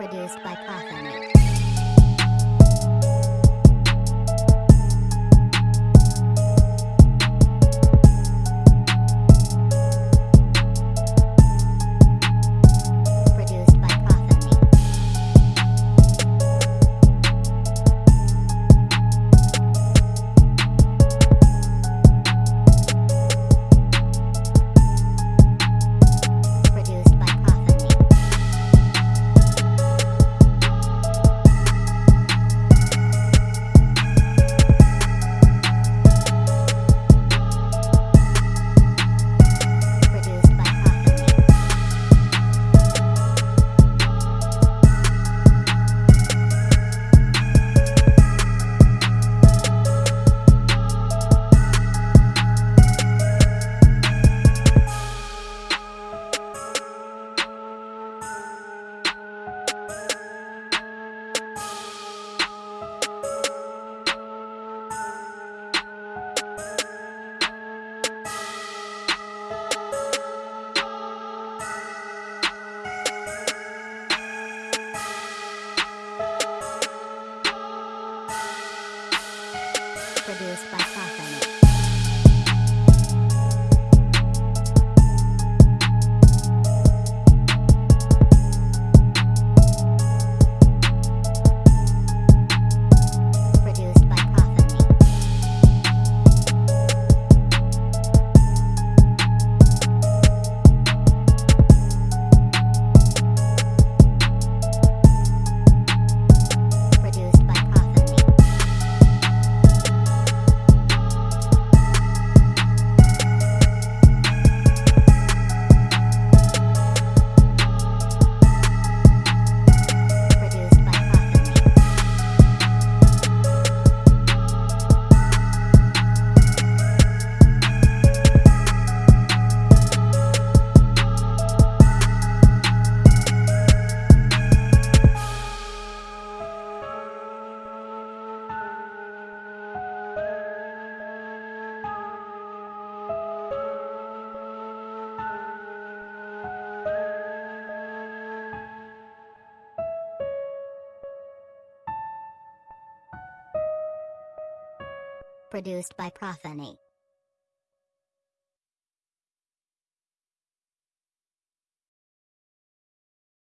Produced by Coffin. Produced by Profanate. Produced by Profanate.